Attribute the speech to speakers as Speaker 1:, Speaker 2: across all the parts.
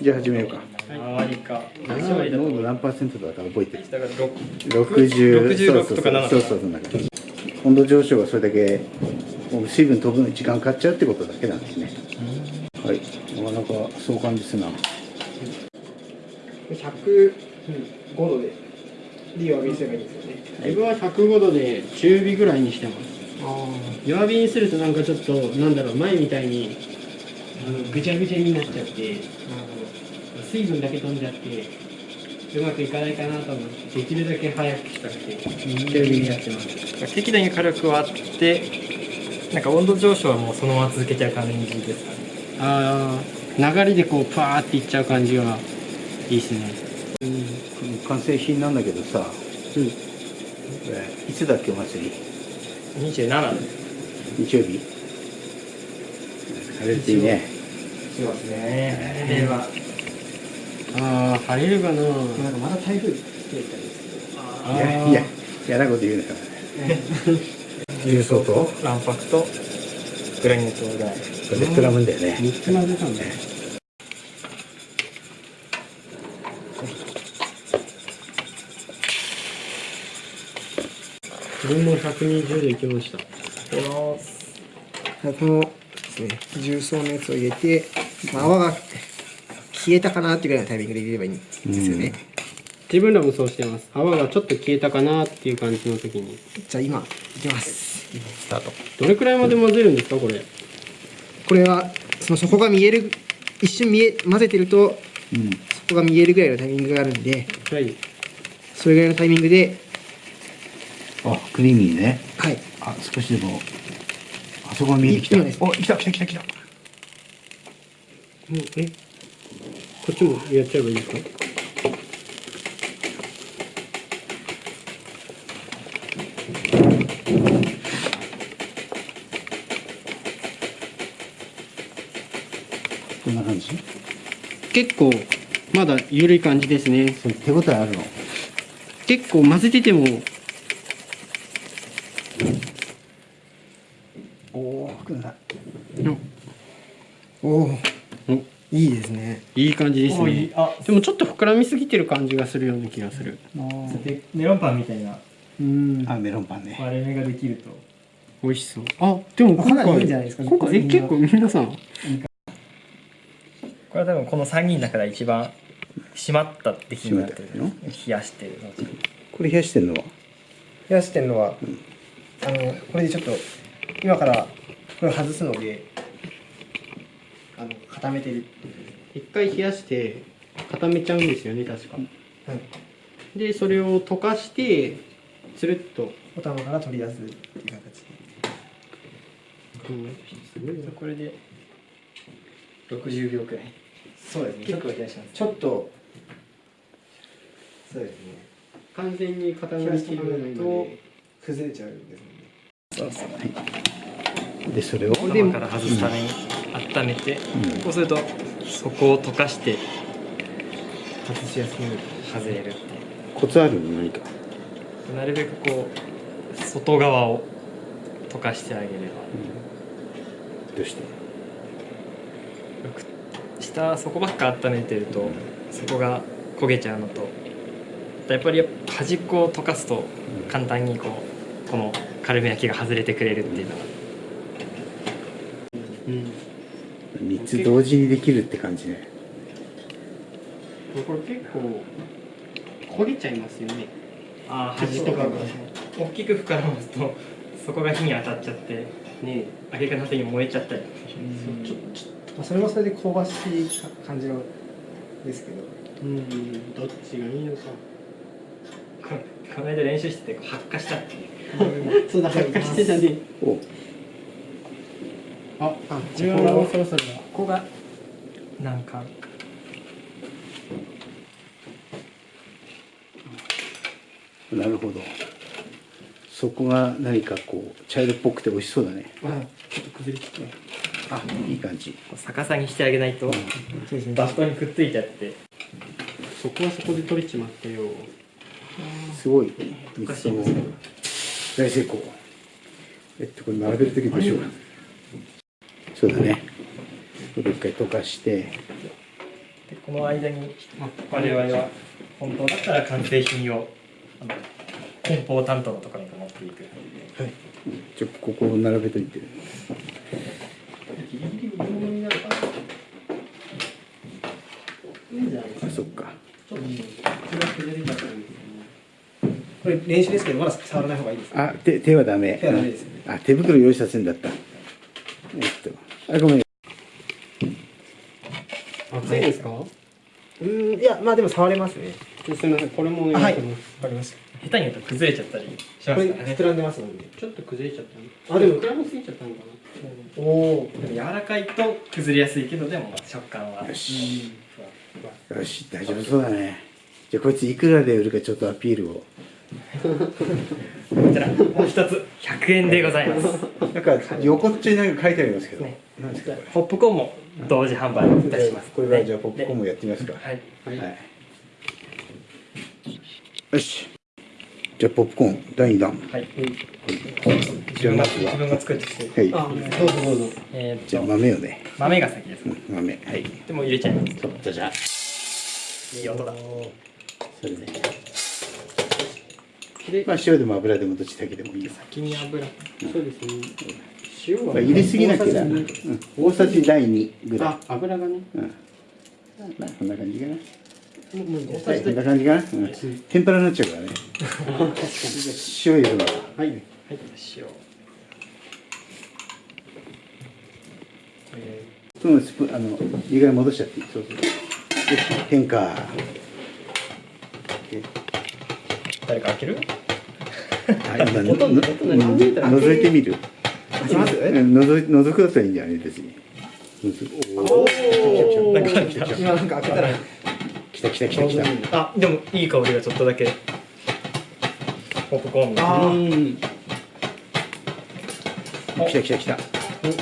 Speaker 1: じゃあ始めようか。
Speaker 2: 周りか。
Speaker 1: 濃度何パーセントだか覚えてる。
Speaker 2: だから六。
Speaker 1: 60
Speaker 2: 66とか7
Speaker 1: そうそうそう。温度上昇がそれだけ水分飛ぶのに時間かかっちゃうってことだけなんですね。はい。なかなかそう感じするな
Speaker 3: 105度で火を浴びせばいいんですよね。
Speaker 4: 自分は105度で中火ぐらいにしてます。弱火にするとなんかちょっとなんだろう前みたいにあのぐちゃぐちゃになっちゃって水分だけ飛んじゃってうまくいかないかなと思ってできるだけ早くしたくて中火にやってます。
Speaker 2: 適度に火力はあってなんか温度上昇はもうそのまま続けちゃう感じですかね。
Speaker 4: ああ流れでこうパーっていっちゃう感じはいいですね。
Speaker 1: 完成品なんだけどさ、
Speaker 4: うん。
Speaker 1: これいつだっけお祭り
Speaker 2: ？27です
Speaker 1: 日曜日？晴れるといいね。
Speaker 2: しますね。では
Speaker 4: ああ晴れるかな。
Speaker 3: なんかまだ台風来てたりです
Speaker 4: あ
Speaker 1: いやいや嫌なこと言うなよ。重曹と？
Speaker 2: 卵白と？グラニュー糖ぐらい。
Speaker 1: これで膨らむんだよね。
Speaker 4: 3つ混ぜたんだ自分も120でいきました。
Speaker 3: このですね重曹のやつを入れて、まあ、泡が消えたかなっていうぐらいのタイミングで入れればいいんですよね、
Speaker 4: 自分らもそうしてます。泡がちょっと消えたかなっていう感じの時に。
Speaker 3: じゃあ今いきます。
Speaker 2: スタート。
Speaker 4: どれくらいまで混ぜるんですかこれ？
Speaker 3: これはその底が見える一瞬見え混ぜてると
Speaker 1: うん。
Speaker 3: 底が見えるぐらいのタイミングがあるんで
Speaker 4: はい。
Speaker 3: それぐらいのタイミングで
Speaker 1: あクリーミーね。
Speaker 3: はい。
Speaker 1: あ少しでもあそこが見えてきた。
Speaker 3: い
Speaker 1: お来た来た来た来た。
Speaker 4: もうえ？こっちもやっちゃえばいいですか？
Speaker 1: こんな感じ？
Speaker 4: 結構まだ緩い感じですね。
Speaker 1: 手応えあるの？
Speaker 4: 結構混ぜてても
Speaker 1: おおくんだ
Speaker 3: おお
Speaker 4: お
Speaker 3: いいですね
Speaker 4: いい感じですね。
Speaker 2: あ
Speaker 4: でもちょっと膨らみすぎてる感じがするような気がする。
Speaker 2: でメロンパンみたいな。
Speaker 4: うん。
Speaker 1: あメロンパンね
Speaker 2: 割れ目ができると。
Speaker 4: 美味しそう。あでも今回
Speaker 3: かなりいいんじゃないですか。
Speaker 4: 今回え結構皆さん。
Speaker 2: これは多分この3人の中で一番締まった出来になってる冷やしてるの。
Speaker 1: これ冷やしてんのは？
Speaker 3: 冷やしてるのは、あのこれでちょっと今からこれを外すのであの固めてる
Speaker 4: 一回冷やして固めちゃうんですよね確か。
Speaker 3: はい。
Speaker 4: でそれを溶かしてつるっと。
Speaker 3: お玉から取り出すっていう形で。
Speaker 4: すごいな
Speaker 2: これで。60秒くらい。
Speaker 3: そうですね。
Speaker 2: 結構冷やします。
Speaker 3: ちょっと。そうですね。
Speaker 4: 完全に固まりきらないので。
Speaker 3: 崩れちゃうんです
Speaker 2: そうそう
Speaker 1: でそれを
Speaker 2: 頭から外すために温めて、
Speaker 1: うん。
Speaker 2: こうするとそこを溶かして
Speaker 3: 外しやすく
Speaker 2: 外れるってい
Speaker 1: コツあるの？何か？
Speaker 2: うなるべくこう外側を溶かしてあげれば。
Speaker 1: どうして？
Speaker 2: 下そこばっか温めてるとそこが焦げちゃうのとやっぱり端っこを溶かすと簡単にこうこのカルメ焼きが外れてくれるっていうのが。
Speaker 4: うん
Speaker 1: 3つ同時にできるって感じね。
Speaker 4: これ結構焦げちゃいますよね。
Speaker 2: あ
Speaker 4: ー端とかが。
Speaker 2: 大きく膨らますとそこが火に当たっちゃって
Speaker 4: ね。
Speaker 2: 揚げ方の後に燃えちゃったり。
Speaker 4: ちょちょ
Speaker 3: まあそれもそれで香ばしい感じのですけど。
Speaker 4: うんどっちがいいのか。
Speaker 2: ここの間練習してて発火したって
Speaker 4: そうだ発火してたね。
Speaker 1: お
Speaker 4: あ
Speaker 3: あ
Speaker 4: 自分はもうそろそろだ
Speaker 2: ここがなんか。
Speaker 1: なるほど。そこが何かこう茶色っぽくて美味しそうだね。
Speaker 4: あちょっと崩れちゃっ
Speaker 1: あいい感じ。
Speaker 2: 逆さにしてあげないと。
Speaker 3: そうですね
Speaker 2: バストにくっついちゃって。
Speaker 4: たそこはそこで取れちまったよ。
Speaker 1: すごい。
Speaker 2: おか
Speaker 1: 3つとも
Speaker 2: しいですけど
Speaker 1: 大成功。えっとこれ並べる時どうしようかそうだね。これ一回溶かして。
Speaker 2: でこの間に我々は本当だったら完成品をあの梱包担当のところに持っていく。
Speaker 1: ちょここを並べといて。あそっか。
Speaker 4: ちょっと、
Speaker 3: これ練習ですけどまだ触らない方がいいです
Speaker 1: あ手手はダメ。
Speaker 3: 手はダメですよね。
Speaker 1: あ手袋用意させるんだった。えっとあごめん。
Speaker 4: けど。熱いですか？
Speaker 3: うーんいやまあでも触れますね。
Speaker 4: すみません、これも
Speaker 3: はいわ
Speaker 4: 願いします。
Speaker 3: かりまし
Speaker 2: 下手に言うと崩れちゃったりしますからね。
Speaker 3: 膨らんでますので
Speaker 4: ちょっと崩れちゃった
Speaker 3: あでも
Speaker 4: 膨らみすぎちゃったのか
Speaker 3: おお
Speaker 2: でも柔らかいと崩れやすいけどでも食感は。
Speaker 1: よし。よし大丈夫そうだね。じゃあこいついくらで売るかちょっとアピールを
Speaker 2: こちらもう一つ100円でございます。
Speaker 1: なんか横っちょになんか書いてありますけど、
Speaker 2: ね。
Speaker 1: なんですかこれ。
Speaker 2: ポップコーンも同時販売いたします。
Speaker 1: これはじゃあポップコーンもやってみますか。
Speaker 2: はい。
Speaker 4: な。はい。
Speaker 1: はい。よし。じゃあポップコーン第2弾。
Speaker 2: はい。
Speaker 1: じゃあ
Speaker 2: 自分が
Speaker 1: まずは。
Speaker 2: 自分が作ってきて。
Speaker 1: はい。
Speaker 4: あ、どうぞどうぞ。
Speaker 2: えーっ
Speaker 1: じゃあ
Speaker 2: と
Speaker 1: 豆をね。
Speaker 2: 豆が先です
Speaker 1: うん豆。はい。
Speaker 2: でもう入れちゃいます。
Speaker 1: じゃじゃ
Speaker 2: いい音だ。
Speaker 1: それで
Speaker 4: で、
Speaker 1: まあ塩でも油でもどっちだけでもいいよ。
Speaker 2: 先に油。
Speaker 4: そうですね。塩は
Speaker 1: まあ入れすぎなきゃ
Speaker 4: 大さじ
Speaker 1: うん。大さじ第2ぐらい。
Speaker 4: あ、油がね。
Speaker 1: うん。まあこんな感じかな。こんな感じかな、うん、天ぷらになっちゃうからね。塩入れるの。は
Speaker 4: はい。
Speaker 2: はい。塩
Speaker 1: そのスプーンあの意外に戻しちゃっていい？そうそう。よし変化
Speaker 2: 誰か開ける？
Speaker 1: 覗いてみる。
Speaker 3: 開けます？
Speaker 1: うん覗くだったらいいんじゃない別に。おお
Speaker 3: お
Speaker 2: なんか来た。
Speaker 3: 今なんか開けたら。
Speaker 1: 来た来た来た来た。
Speaker 2: あでもいい香りがちょっとだけ。ポップコーン。
Speaker 1: 来た来た来た。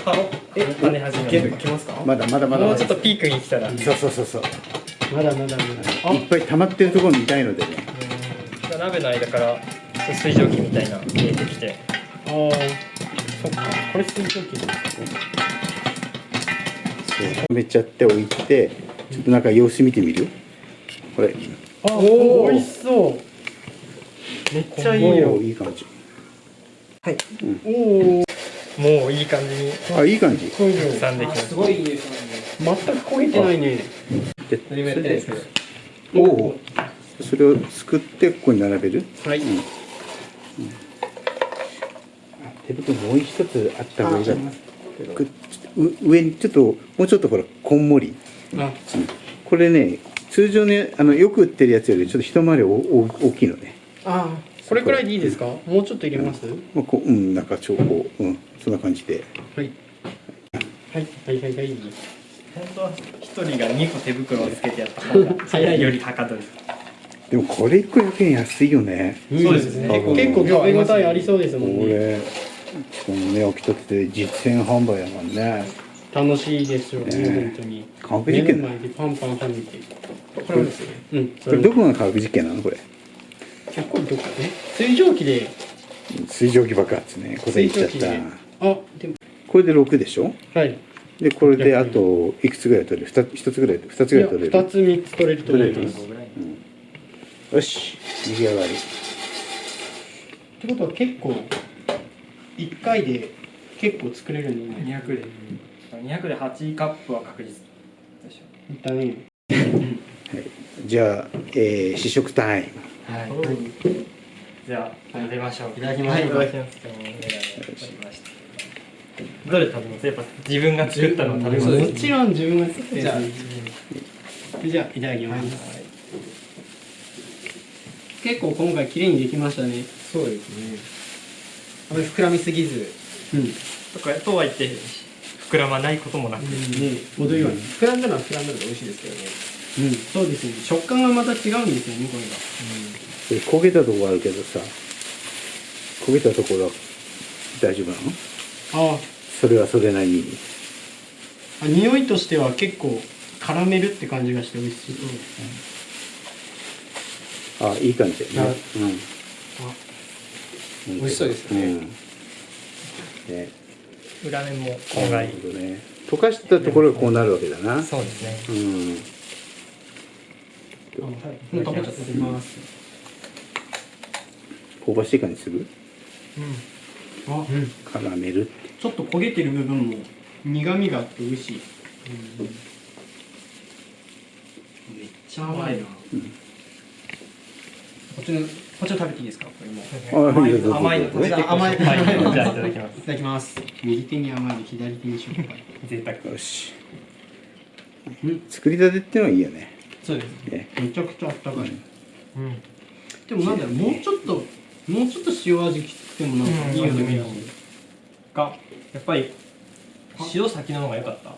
Speaker 2: ハロえ跳ね始める
Speaker 3: る？いけますか？
Speaker 1: まだまだまだ。
Speaker 2: もうちょっとピークに来たら。
Speaker 1: そうそうそうそう。
Speaker 4: まだまだまだ。
Speaker 1: いっぱい溜まってるところ見たいのでね
Speaker 2: うん鍋の間から水蒸気みたいな見えてきて
Speaker 4: ああ。そっか。これ水蒸気ですね。
Speaker 1: そうめちゃっておいてちょっとなんか様子見てみる？これ
Speaker 4: あ、
Speaker 2: おー
Speaker 4: 美味しそう。めっちゃいい
Speaker 1: お
Speaker 4: よ
Speaker 1: ー。いい感じ
Speaker 3: はい
Speaker 4: おお。
Speaker 2: もういい感じに
Speaker 1: あいい感じ
Speaker 4: そうよ。
Speaker 2: 刻んできます
Speaker 3: すごいいい匂いしますね
Speaker 4: 全く焦げてないね。
Speaker 1: でおおそれをすくってここに並べる？
Speaker 4: はい。
Speaker 1: 手袋もう一つあった方がいい上にちょっともうちょっとほらこんもり。
Speaker 4: あ、
Speaker 1: これね通常ねあのよく売ってるやつよりちょっと一回りおお大きいのね。
Speaker 4: あこれくらいでいいですか？もうちょっと入れます？
Speaker 1: まあ、こううんなんかちょこううんそんな感じで。
Speaker 4: はい。はい、はい、はい、はい。
Speaker 2: 本当は一人が2個手袋をつけてやった方が
Speaker 4: 早い
Speaker 2: よりはかどる
Speaker 1: でもこれ一個100円安いよね。
Speaker 2: そうですね。
Speaker 1: うん
Speaker 4: 結構食べ応えありそうです
Speaker 1: こ
Speaker 4: もんね。
Speaker 1: れしかもね起きたって実践販売だもんね。
Speaker 4: 楽しいですよね、
Speaker 1: ね。
Speaker 4: 本当に。
Speaker 1: 科学実験だ
Speaker 4: 目の前でパンパン食べて。
Speaker 3: これもですね。
Speaker 4: うん、
Speaker 1: これ。どこが科学実験なのこれ？
Speaker 4: 結構どこね水蒸気で、
Speaker 1: 水蒸気爆発ね。これ言っちゃった。
Speaker 4: あ、でも、
Speaker 1: これで6でしょ？
Speaker 4: はい。
Speaker 1: でこれであといくつぐらい取れる？2, 1つぐらい2つぐらい取れる
Speaker 4: ？2つ3つ取れると思います。
Speaker 1: よし。出来上がり。
Speaker 4: ってことは結構、1回で結構作れるね。
Speaker 2: 200で。200で8カップは確実でしょ。
Speaker 4: いったね。
Speaker 1: じゃあ、えー試食タイム
Speaker 2: はい。じゃあ食べましょう。
Speaker 4: いただきます。
Speaker 2: はい。い。ただきますどれ食べますやっぱ自分が作ったのを食べます
Speaker 4: もちろん自分が作って
Speaker 3: じゃあ
Speaker 4: じゃあい。ただきます、結構今回綺麗にできましたね。
Speaker 3: そうですね。あまり膨らみすぎず。
Speaker 4: うん。
Speaker 2: とかとは言って膨らまないこともなく、
Speaker 4: ね程よい、うん、
Speaker 3: 膨らんだのは膨らんだので美味しいですけどね。
Speaker 4: そうですね。食感がまた違うんですよねこれが。
Speaker 1: これ焦げたとこあるけどさ焦げたところは大丈夫なの？
Speaker 4: あ
Speaker 1: それはそれなりに。
Speaker 4: あ匂いとしては結構カラメルって感じがして美味しい、
Speaker 1: あいい感じだよねうん。
Speaker 3: 美味しそうですよね。
Speaker 1: うん。ね。
Speaker 2: 裏面もこんがり
Speaker 1: なるほどね。溶かしたところがこうなるわけだな。
Speaker 2: そうですね。
Speaker 1: うん。今日
Speaker 4: もう食べちゃって。ます
Speaker 1: 香ばしい感じする？
Speaker 4: あ、
Speaker 1: カラメル
Speaker 4: ちょっと焦げてる部分も苦味があって美味しい、めっちゃ甘いな、こっちのこっちの食べていいですか？これも。
Speaker 2: 甘いの
Speaker 1: どうぞ
Speaker 4: じゃあ甘い
Speaker 2: はいじゃあいただきます。
Speaker 4: いただきます。右手に甘い左手にしょっぱい
Speaker 2: 贅沢。
Speaker 1: よし。
Speaker 4: うん
Speaker 1: 作りたてってのはいいよね。
Speaker 4: そうです
Speaker 1: ね。
Speaker 4: めちゃくちゃあったかい、
Speaker 2: うん。
Speaker 4: でもなんだろうもうちょっともうちょっと塩味きつくてもなんかいいような気がする。
Speaker 2: がやっぱり塩先の方が良かった。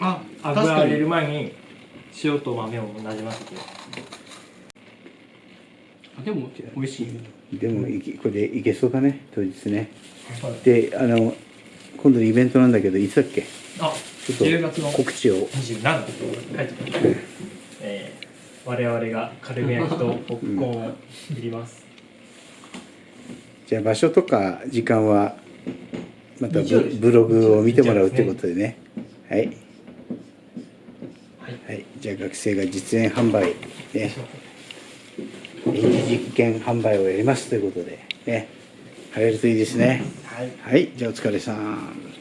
Speaker 4: あ確
Speaker 2: 油入れ
Speaker 4: かに
Speaker 2: る前に塩と豆をなじませて。
Speaker 4: あでも美味しい
Speaker 1: でもいけこれでいけそうだね当日ね。
Speaker 2: はい。
Speaker 1: であの今度のイベントなんだけどいつだっけ？
Speaker 2: あ
Speaker 1: ちょっと
Speaker 2: 10月の
Speaker 1: 告知を。
Speaker 2: 27書いえー我々がカルメ焼きと ポップコーンを切ります、
Speaker 1: じゃあ場所とか時間はまたブログを見てもらうってことでね。はい。
Speaker 2: はい。
Speaker 1: はい。じゃあ学生が実演販売ね実験販売をやりますということでね。晴れるといいですね。
Speaker 2: はい。
Speaker 1: はい。じゃあお疲れさん